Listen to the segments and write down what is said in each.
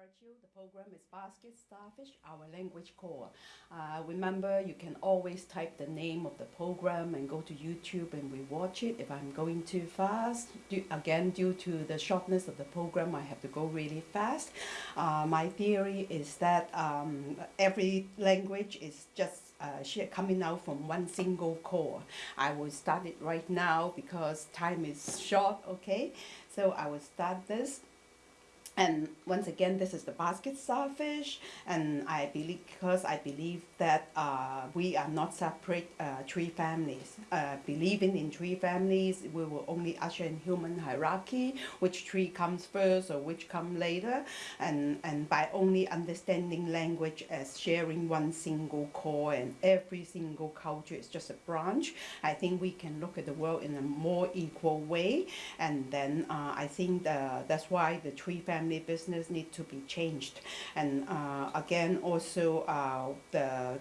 The program is Basket Starfish, our language core. Uh, remember, you can always type the name of the program and go to YouTube and we watch it. If I'm going too fast, due, again, due to the shortness of the program, I have to go really fast. Uh, my theory is that um, every language is just uh, coming out from one single core. I will start it right now because time is short, okay? So I will start this. And once again, this is the basket starfish, and I believe because I believe that uh, we are not separate uh, tree families. Uh, believing in tree families, we will only usher in human hierarchy, which tree comes first or which come later, and and by only understanding language as sharing one single core and every single culture is just a branch. I think we can look at the world in a more equal way, and then uh, I think the, that's why the tree family family business need to be changed. And uh, again, also uh, the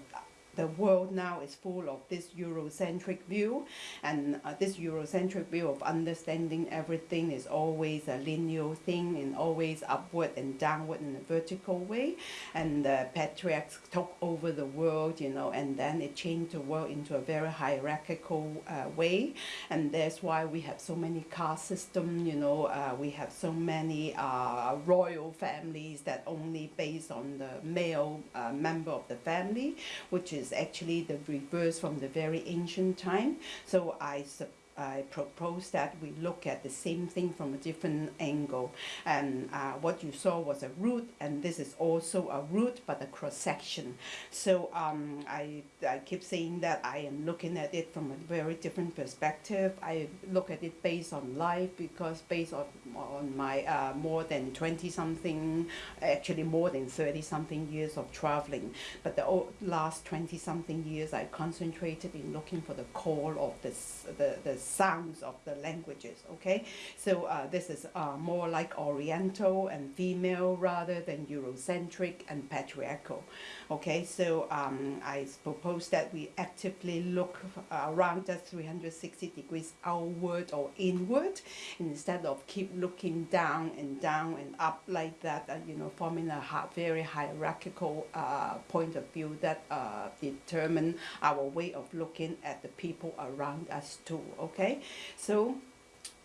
the world now is full of this Eurocentric view, and uh, this Eurocentric view of understanding everything is always a linear thing and always upward and downward in a vertical way. And the patriarchs took over the world, you know, and then it changed the world into a very hierarchical uh, way. And that's why we have so many caste system, you know, uh, we have so many uh, royal families that only based on the male uh, member of the family, which is actually the reverse from the very ancient time. So I suppose I propose that we look at the same thing from a different angle. And uh, what you saw was a root, and this is also a root, but a cross section. So um, I, I keep saying that I am looking at it from a very different perspective. I look at it based on life because based on, on my uh, more than 20 something, actually more than 30 something years of traveling. But the last 20 something years, I concentrated in looking for the core of this, the, the sounds of the languages, okay? So uh, this is uh, more like Oriental and female rather than Eurocentric and patriarchal, okay? So um, I propose that we actively look around us 360 degrees outward or inward instead of keep looking down and down and up like that, uh, you know, forming a very hierarchical uh, point of view that uh, determine our way of looking at the people around us too, okay? Okay? So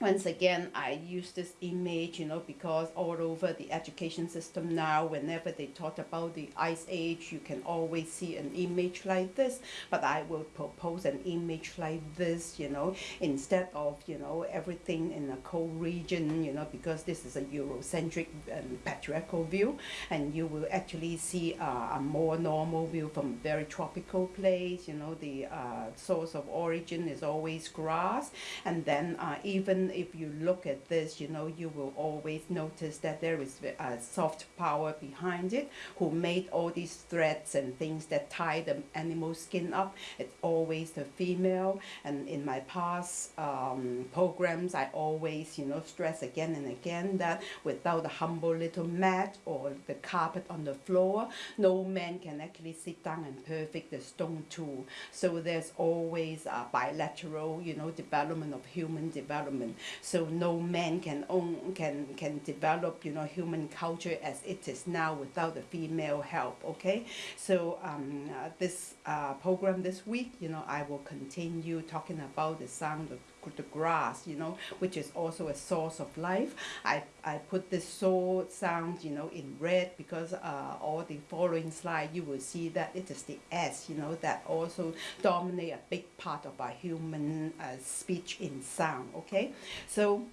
once again I use this image you know because all over the education system now whenever they talk about the ice age you can always see an image like this. But I will propose an image like this you know instead of you know everything in a cold region you know because this is a Eurocentric um, patriarchal view. And you will actually see uh, a more normal view from a very tropical place you know the uh, source of origin is always grass. And then uh, even if you look at this, you know, you will always notice that there is a soft power behind it who made all these threads and things that tie the animal skin up. It's always the female. And in my past um, programs, I always, you know, stress again and again that without the humble little mat or the carpet on the floor, no man can actually sit down and perfect the stone tool. So there's always a bilateral, you know, development of human development so no man can own can can develop you know human culture as it is now without the female help okay? So um, uh, this uh, program this week you know I will continue talking about the sound of the grass you know which is also a source of life I, I put this soul sound you know in red because uh, all the following slide you will see that it is the S you know that also dominate a big part of our human uh, speech in sound okay so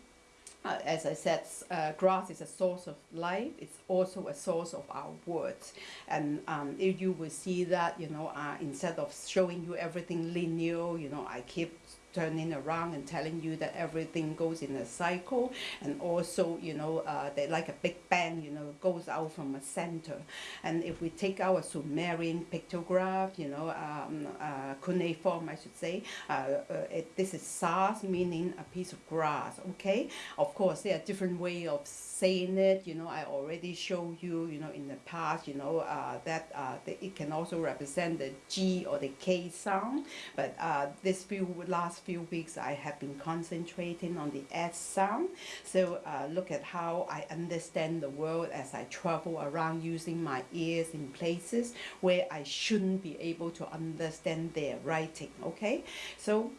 uh, as I said, uh, grass is a source of life. It's also a source of our words. And um, if you will see that, you know, uh, instead of showing you everything linear, you know, I keep turning around and telling you that everything goes in a cycle. And also you know uh, they like a big bang you know goes out from a center. And if we take our Sumerian pictograph you know um, uh, cuneiform I should say uh, uh, it, this is sas meaning a piece of grass okay? Of course there are different way of saying it. You know I already showed you you know in the past you know uh, that uh, it can also represent the G or the K sound. But uh, this view would few weeks I have been concentrating on the S sound. So uh, look at how I understand the world as I travel around using my ears in places where I shouldn't be able to understand their writing. Okay, so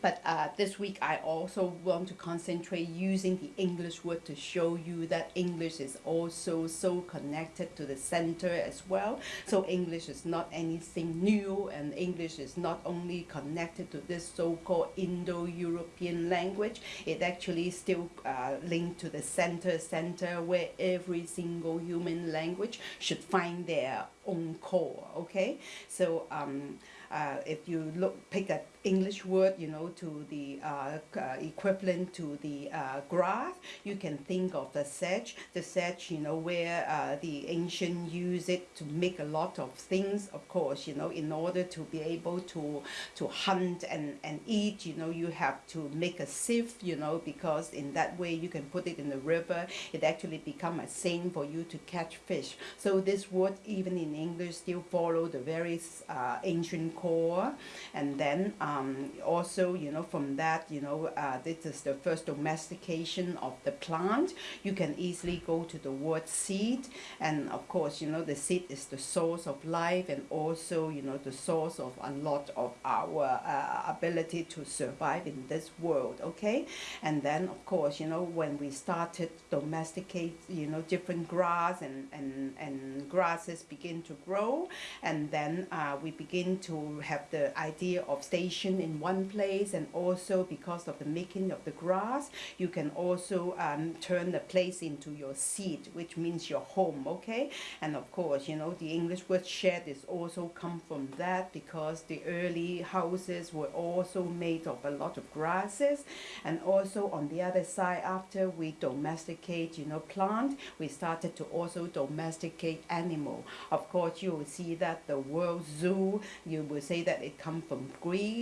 but uh, this week I also want to concentrate using the English word to show you that English is also so connected to the center as well. So English is not anything new and English is not only connected to this so-called Indo-European language, it actually still uh, linked to the center center where every single human language should find their own core, okay? So um, uh, if you look, pick an English word, you know, to the uh, uh, equivalent to the uh, grass, you can think of the sedge. The sedge, you know, where uh, the ancient use it to make a lot of things, of course, you know, in order to be able to, to hunt and, and eat, you know, you have to make a sieve, you know, because in that way you can put it in the river. It actually become a seine for you to catch fish. So this word, even in English, still follow the very uh, ancient core and then um, also you know from that you know uh, this is the first domestication of the plant. You can easily go to the word seed. And of course you know the seed is the source of life and also you know the source of a lot of our uh, ability to survive in this world okay? And then of course you know when we started domesticate you know different grass and and and grasses begin to grow. And then uh, we begin to have the idea of station in one place and also because of the making of the grass you can also um, turn the place into your seat which means your home okay? And of course you know the English word shed is also come from that because the early houses were also made of a lot of grasses. And also on the other side after we domesticate you know plant we started to also domesticate animal. Of course you will see that the world zoo you will say that it come from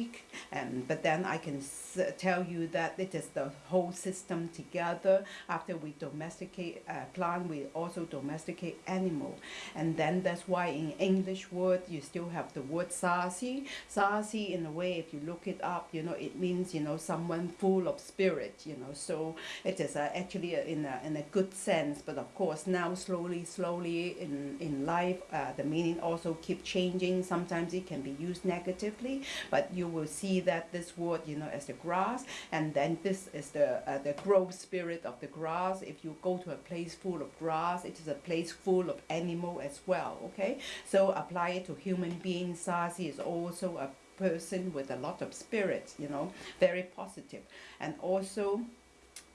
Greek and but then I can tell you that it is the whole system together after we domesticate uh, plant we also domesticate animal. And then that's why in English word you still have the word sarsi sarsi in a way if you look it up you know it means you know someone full of spirit you know. So it is uh, actually a, in, a, in a good sense but of course now slowly slowly in in life uh, the meaning also keep changing. Sometimes it can be used negatively but you will see that this word you know as the grass and then this is the uh, the growth spirit of the grass. If you go to a place full of grass it is a place full of animal as well okay? So apply it to human beings Sarsi is also a person with a lot of spirit you know very positive. And also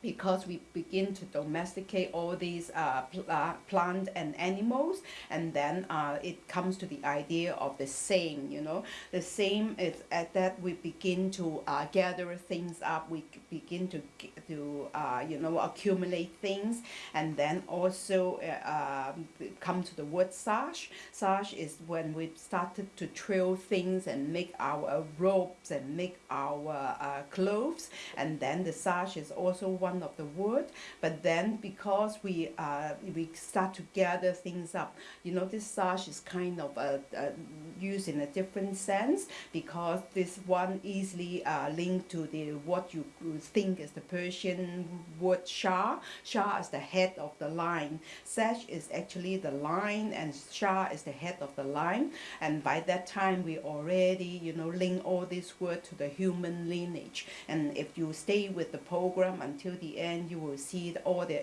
because we begin to domesticate all these uh, pl uh, plant and animals and then uh, it comes to the idea of the same you know? The same is at that we begin to uh, gather things up we begin to to uh, you know accumulate things and then also uh, um, come to the word sash. Sash is when we started to trill things and make our robes and make our clothes and then the sash is also one one of the wood but then because we uh, we start to gather things up you know this sash is kind of uh, uh, used in a different sense because this one easily uh, linked to the what you think is the Persian word Shah. Shah is the head of the line. Sash is actually the line and Shah is the head of the line. And by that time we already you know link all these words to the human lineage. And if you stay with the program until the end you will see all the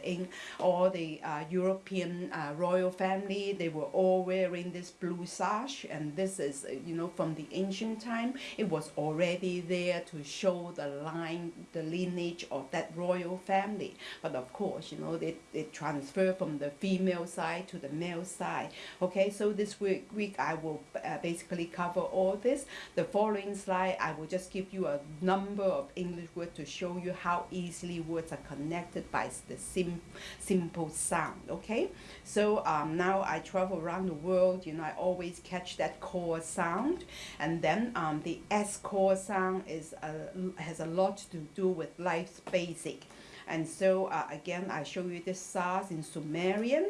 all the uh, European uh, royal family they were all wearing this blue sash and this is uh, you know from the ancient time. It was already there to show the line the lineage of that royal family. But of course you know they, they transfer from the female side to the male side. Okay so this week, week I will uh, basically cover all this. The following slide I will just give you a number of English words to show you how easily words are connected by the sim simple sound okay? So um, now I travel around the world you know I always catch that core sound. And then um, the S core sound is uh, has a lot to do with life's basic. And so uh, again I show you this SARS in Sumerian.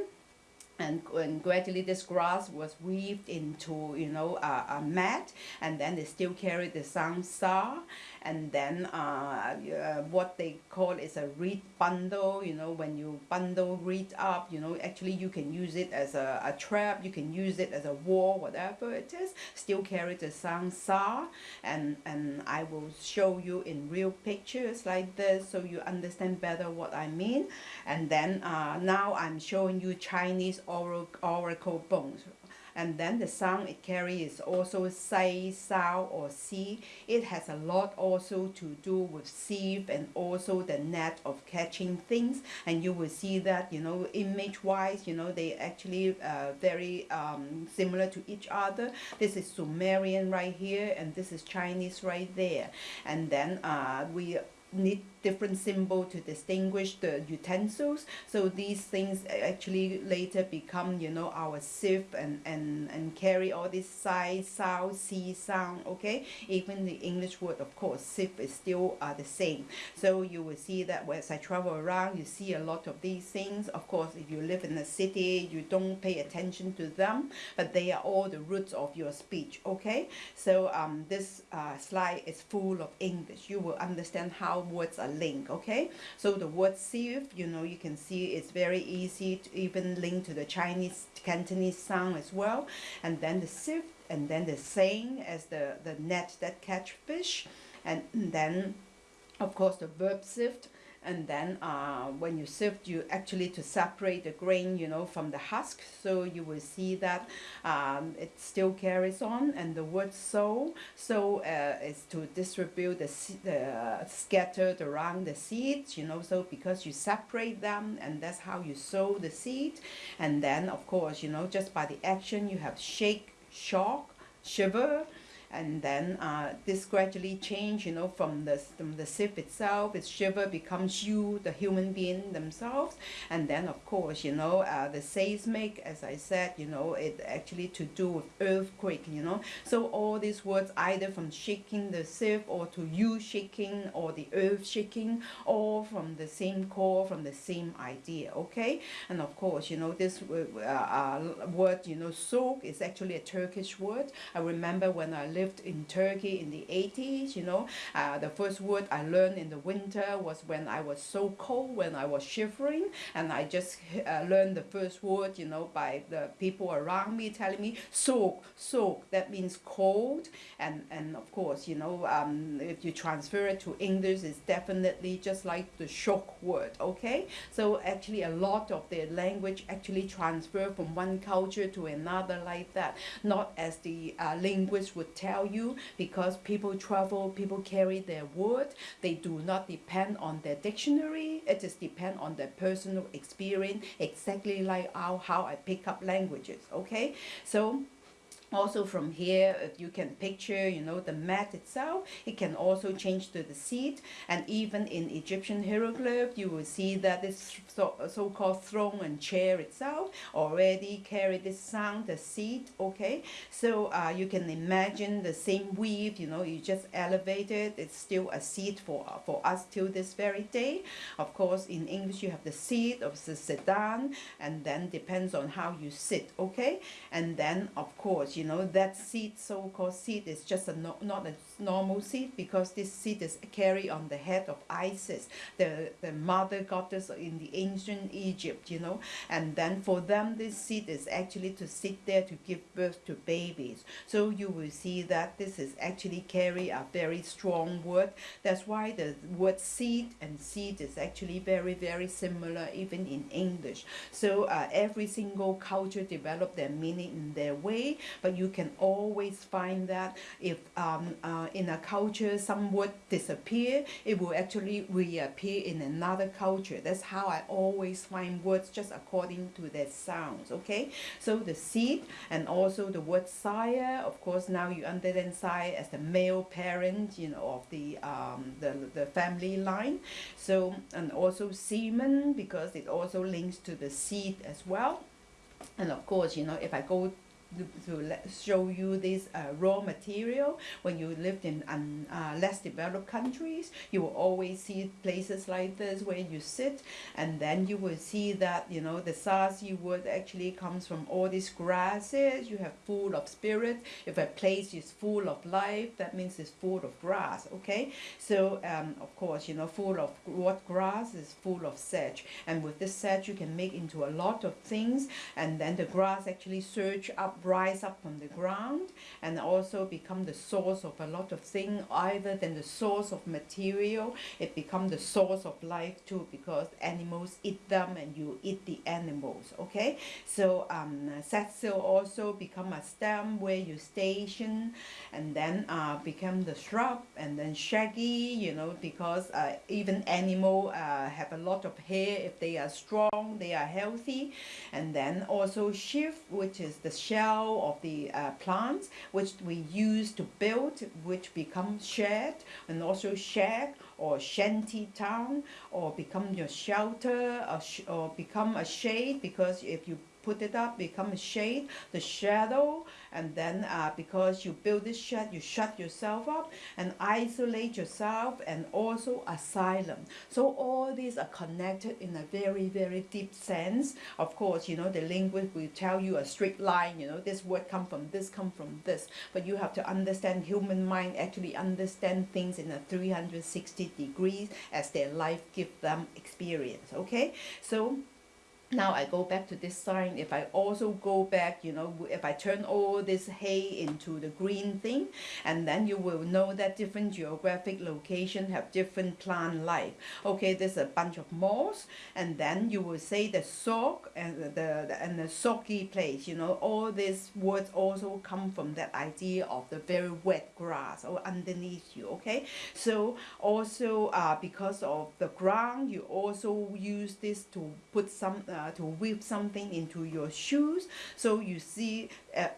And, and gradually this grass was weaved into you know a, a mat. And then they still carry the sound sa and then uh, uh, what they call is a reed bundle you know when you bundle reed up you know actually you can use it as a, a trap you can use it as a wall whatever it is. Still carry the sound sa. And and I will show you in real pictures like this so you understand better what I mean. And then uh, now I'm showing you Chinese oracle bones and then the sound it carries is also say, sound or see. It has a lot also to do with sieve and also the net of catching things and you will see that you know image wise you know they actually uh, very um, similar to each other. This is Sumerian right here and this is Chinese right there and then uh, we need different symbol to distinguish the utensils. So these things actually later become, you know, our sieve and, and, and carry all this size, sound, sea sound, okay? Even the English word, of course, sieve is still uh, the same. So you will see that as I travel around, you see a lot of these things. Of course, if you live in a city, you don't pay attention to them, but they are all the roots of your speech, okay? So um, this uh, slide is full of English. You will understand how words are link okay? So the word sieve you know you can see it's very easy to even link to the Chinese Cantonese sound as well. And then the sieve and then the saying as the the net that catch fish. And then of course the verb sift and then uh, when you sift you actually to separate the grain you know from the husk. So you will see that um, it still carries on and the word sow so uh, is to distribute the, the uh, scattered around the seeds you know so because you separate them and that's how you sow the seed. And then of course you know just by the action you have shake shock shiver and then uh, this gradually change you know from the from the sieve itself its shiver becomes you the human being themselves. And then of course you know uh, the seismic as I said you know it actually to do with earthquake you know. So all these words either from shaking the sieve or to you shaking or the earth shaking all from the same core from the same idea okay? And of course you know this uh, uh, word you know soak is actually a Turkish word. I remember when I lived in Turkey in the 80s, you know. Uh, the first word I learned in the winter was when I was so cold, when I was shivering, and I just uh, learned the first word, you know, by the people around me telling me, soak, soak, that means cold. And, and of course, you know, um, if you transfer it to English, it's definitely just like the shock word, okay? So actually a lot of the language actually transfer from one culture to another like that, not as the uh, linguist would tell tell you because people travel, people carry their word. They do not depend on their dictionary. It is depend on their personal experience, exactly like how, how I pick up languages, okay? So also from here you can picture you know the mat itself it can also change to the seat. And even in Egyptian hieroglyph you will see that this so-called so throne and chair itself already carry this sound the seat okay? So uh, you can imagine the same weave you know you just elevate it. It's still a seat for for us till this very day. Of course in English you have the seat of the sedan and then depends on how you sit okay? And then of course you know that seed so-called seed is just a no, not a normal seed because this seed is carried on the head of Isis the the mother goddess in the ancient Egypt you know. And then for them this seed is actually to sit there to give birth to babies. So you will see that this is actually carry a very strong word. That's why the word seed and seed is actually very very similar even in English. So uh, every single culture develop their meaning in their way but you can always find that if um, uh, in a culture some disappear, it will actually reappear in another culture. That's how I always find words just according to their sounds, okay? So the seed and also the word sire, of course now you understand sire as the male parent, you know, of the, um, the, the family line. So, and also semen because it also links to the seed as well. And of course, you know, if I go to let, show you this uh, raw material. When you lived in uh, less developed countries, you will always see places like this where you sit, and then you will see that you know the sarsi wood actually comes from all these grasses. You have full of spirit. If a place is full of life, that means it's full of grass. Okay, so um, of course you know full of what grass is full of sedge, and with this sedge you can make into a lot of things, and then the grass actually surge up, rise up from the ground, and also become the source of a lot of things. Either than the source of material, it become the source of life too, because animals eat them and you eat the animals. Okay, so um, Setsil also become a stem where you station, and then uh, become the shrub, and then shaggy. You know because uh, even animal uh, have a lot of hair if they are strong, they are healthy, and then also sheaf, which is the shell of the uh, plants, which we use to build, which becomes shed, and also shag or shanty town, or become your shelter, or, or become a shade, because if you put it up, become a shade, the shadow, and then uh, because you build this shed, you shut yourself up and isolate yourself and also asylum. So all these are connected in a very, very deep sense. Of course, you know, the linguist will tell you a straight line, you know, this word come from this, come from this. But you have to understand human mind actually understand things in a 360 degrees as their life give them experience, okay? So now I go back to this sign. If I also go back you know if I turn all this hay into the green thing and then you will know that different geographic location have different plant life. Okay there's a bunch of moss and then you will say the sock and the, the and the soggy place you know. All these words also come from that idea of the very wet grass or underneath you okay? So also uh, because of the ground you also use this to put some uh, uh, to weave something into your shoes. So you see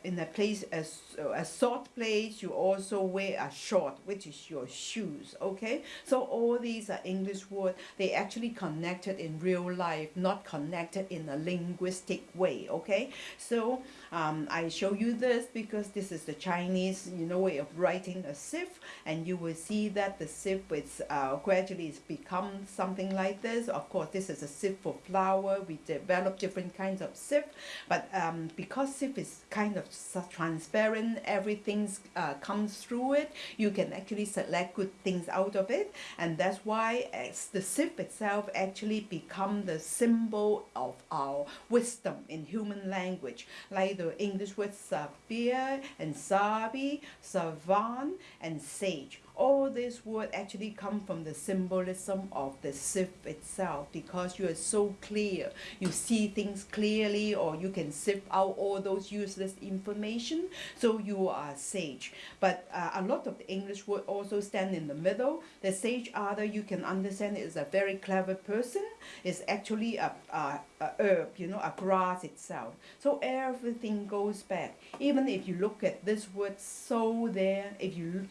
in a place, as a short place, you also wear a short, which is your shoes, okay? So all these are English words. They actually connected in real life, not connected in a linguistic way, okay? So um, I show you this because this is the Chinese, you know, way of writing a sieve and you will see that the sieve is uh, gradually it's become something like this. Of course, this is a sieve for flour. We develop different kinds of sieve but um, because sieve is kind of transparent everything uh, comes through it. You can actually select good things out of it. And that's why the sieve itself actually become the symbol of our wisdom in human language. Like the English words sabir and sabi, savant and sage all this words actually come from the symbolism of the sieve itself because you are so clear. You see things clearly or you can sift out all those useless information. So you are sage. But uh, a lot of the English word also stand in the middle. The sage other you can understand is a very clever person. It's actually a, a, herb, you know, a grass itself. So everything goes back. Even if you look at this word so there, if you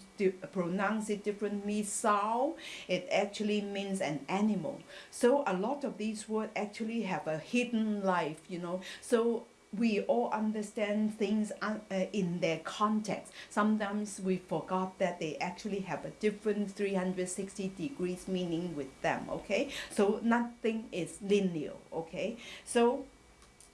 pronounce pronounce it differently, sow, it actually means an animal. So a lot of these words actually have a hidden life, you know. So we all understand things uh, in their context. Sometimes we forgot that they actually have a different 360 degrees meaning with them, okay? So nothing is linear, okay? So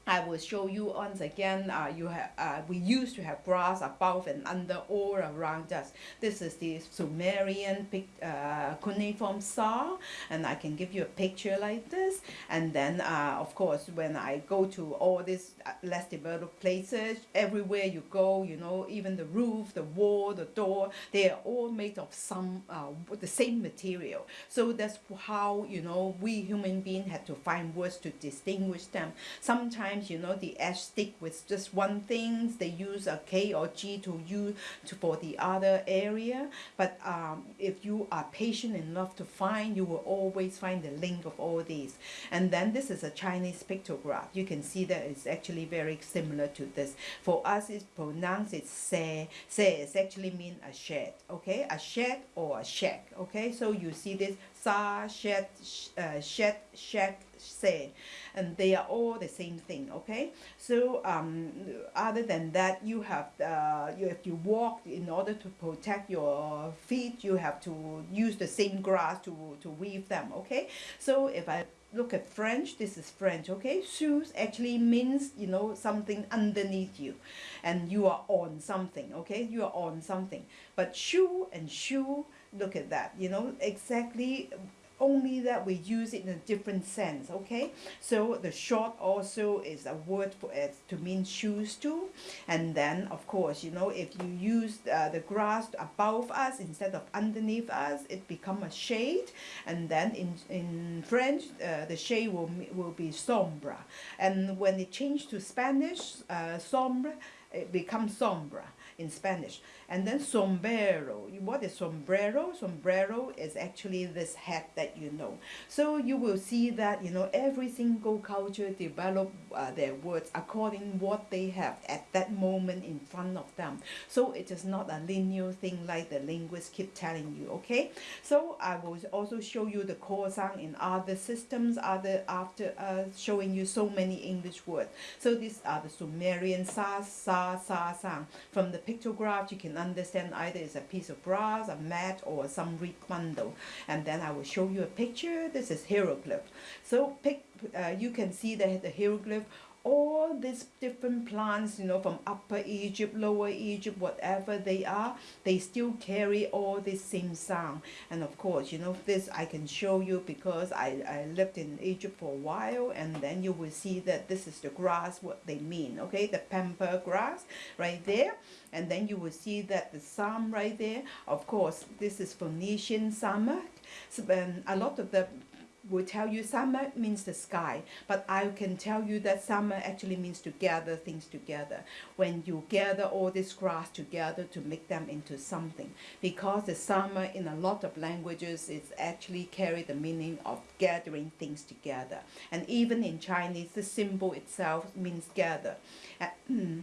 I will show you once again, uh, you have, uh, we used to have grass above and under all around us. This is the Sumerian uh, cuneiform saw, and I can give you a picture like this. And then, uh, of course, when I go to all these uh, less developed places, everywhere you go, you know, even the roof, the wall, the door, they are all made of some, uh, the same material. So that's how, you know, we human beings had to find words to distinguish them. Sometimes sometimes you know the edge stick with just one thing they use a K or G to use to, for the other area. But um, if you are patient enough to find you will always find the link of all these. And then this is a Chinese pictograph. You can see that it's actually very similar to this. For us it's pronounced it's se. Se is actually mean a shed okay? A shed or a shack okay? So you see this sa shed uh, shed shack say and they are all the same thing okay so um, other than that you have uh, you if you walk in order to protect your feet you have to use the same grass to to weave them okay so if I look at French, this is French, okay? Shoes actually means, you know, something underneath you and you are on something, okay? You are on something. But shoe and shoe, look at that, you know, exactly only that we use it in a different sense okay? So the short also is a word for it to mean shoes too and then of course you know if you use uh, the grass above us instead of underneath us it become a shade. And then in in french uh, the shade will will be sombra and when it changed to spanish uh, sombra it becomes sombra in Spanish. And then sombrero. What is sombrero? Sombrero is actually this hat that you know. So you will see that, you know, every single culture develop uh, their words according what they have at that moment in front of them. So it is not a linear thing like the linguists keep telling you, okay? So I will also show you the core sound in other systems, other after uh, showing you so many English words. So these are the Sumerian sa, sa, sa sound. From the pictograph, you can understand either it's a piece of brass, a mat, or some reed bundle. And then I will show you a picture. This is hieroglyph. So pick, uh, you can see that the hieroglyph all these different plants, you know, from Upper Egypt, Lower Egypt, whatever they are, they still carry all this same sound. And of course, you know, this I can show you because I, I lived in Egypt for a while and then you will see that this is the grass, what they mean, okay, the pampa grass right there. And then you will see that the psalm right there, of course, this is Phoenician summer. So, um, a lot of the will tell you summer means the sky, but I can tell you that summer actually means to gather things together. When you gather all this grass together to make them into something. Because the summer in a lot of languages is actually carry the meaning of gathering things together. And even in Chinese, the symbol itself means gather. Uh, hmm.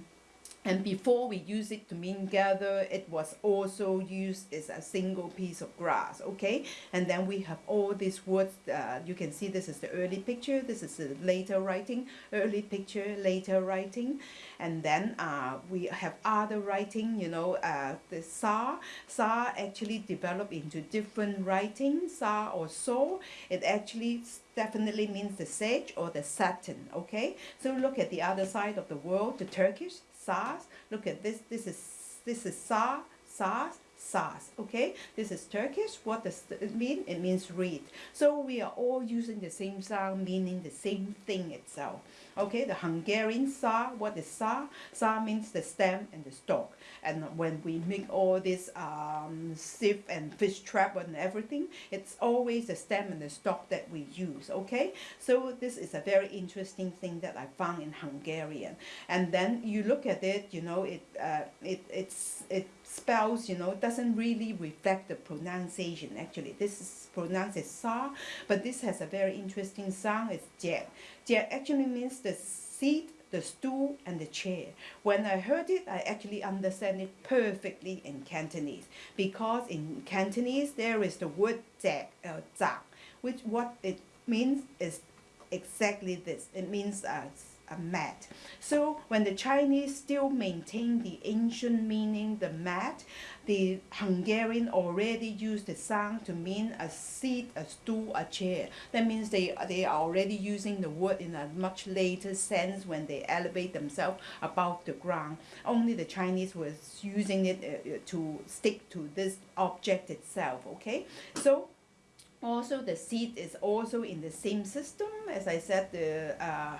And before we use it to mean gather, it was also used as a single piece of grass, okay? And then we have all these words, uh, you can see this is the early picture, this is the later writing, early picture, later writing. And then uh, we have other writing, you know, uh, the sa, sa actually developed into different writing, sa or so. It actually definitely means the sage or the satin, okay? So look at the other side of the world, the Turkish, SARS. Look at this. This is this is SAR, SARS, SARS. Okay, this is Turkish. What does it mean? It means read. So we are all using the same sound, meaning the same thing itself. Okay, the Hungarian sa, what is sa? Sa means the stem and the stalk. And when we make all this um, sieve and fish trap and everything, it's always the stem and the stalk that we use. Okay, so this is a very interesting thing that I found in Hungarian. And then you look at it, you know, it uh, it it's it spells, you know, doesn't really reflect the pronunciation. Actually, this is pronounced as sa, but this has a very interesting sound. It's jet. Jet actually means the seat, the stool, and the chair. When I heard it, I actually understand it perfectly in Cantonese because in Cantonese there is the word zak, uh, which what it means is exactly this. It means uh, a mat. So when the Chinese still maintain the ancient meaning, the mat, the Hungarian already used the sound to mean a seat, a stool, a chair. That means they, they are already using the word in a much later sense when they elevate themselves above the ground. Only the Chinese was using it uh, to stick to this object itself, okay? So also, the seat is also in the same system. As I said, the uh,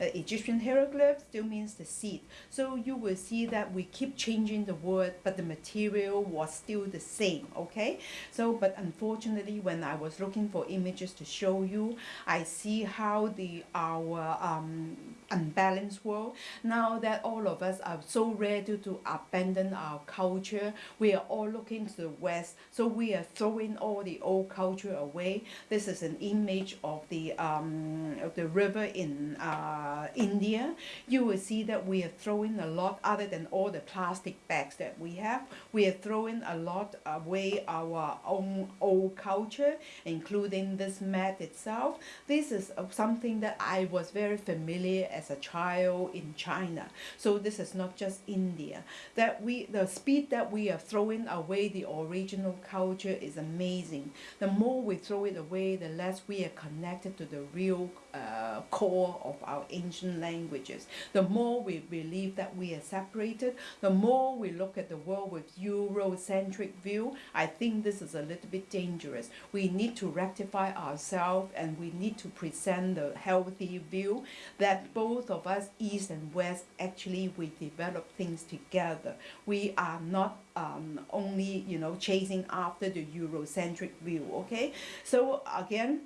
Egyptian hieroglyph still means the seat. So you will see that we keep changing the word, but the material was still the same, okay? So, but unfortunately, when I was looking for images to show you, I see how the our um, unbalanced world, now that all of us are so ready to abandon our culture, we are all looking to the West, so we are throwing all the old culture away. This is an image of the um, of the river in uh, India. You will see that we are throwing a lot, other than all the plastic bags that we have, we are throwing a lot away our own old culture, including this mat itself. This is uh, something that I was very familiar as a child in China. So this is not just India. That we the speed that we are throwing away the original culture is amazing. The more we throw it away, the less we are connected to the real uh, core of our ancient languages. The more we believe that we are separated, the more we look at the world with Eurocentric view. I think this is a little bit dangerous. We need to rectify ourselves and we need to present the healthy view that both of us, East and West, actually we develop things together. We are not um, only you know chasing after the Eurocentric view. Okay, so again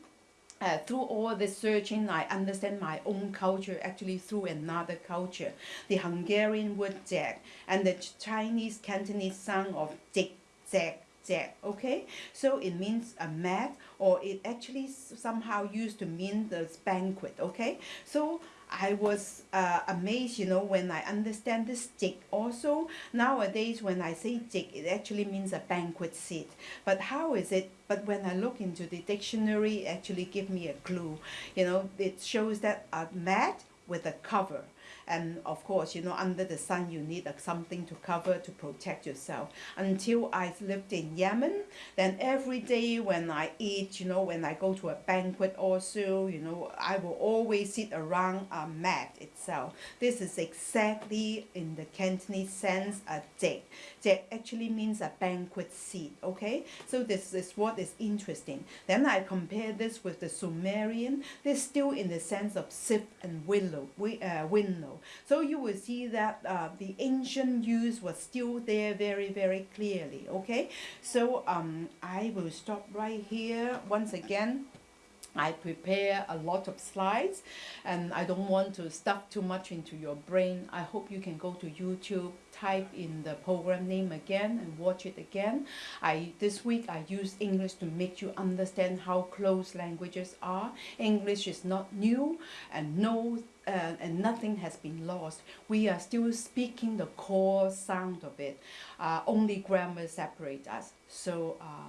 uh, through all the searching, I understand my own culture actually through another culture. The Hungarian word jack and the Chinese Cantonese sound of jig, jack, jack. Okay, so it means a mat, or it actually somehow used to mean the banquet. Okay, so I was uh, amazed, you know, when I understand this jig also. Nowadays, when I say jig, it actually means a banquet seat. But how is it? But when I look into the dictionary, it actually give me a clue. You know, it shows that a mat with a cover and of course you know under the sun you need a, something to cover to protect yourself. Until i lived in yemen then every day when i eat you know when i go to a banquet also you know i will always sit around a mat itself. This is exactly in the cantonese sense a dek dek actually means a banquet seat okay? So this is what is interesting. Then i compare this with the sumerian. They're still in the sense of sip and willow uh, so you will see that uh, the ancient use was still there very, very clearly. Okay, so um, I will stop right here once again. I prepare a lot of slides and I don't want to stuff too much into your brain. I hope you can go to YouTube, type in the program name again and watch it again. I This week I used English to make you understand how close languages are. English is not new and no uh, and nothing has been lost. We are still speaking the core sound of it. Uh, only grammar separates us. So uh,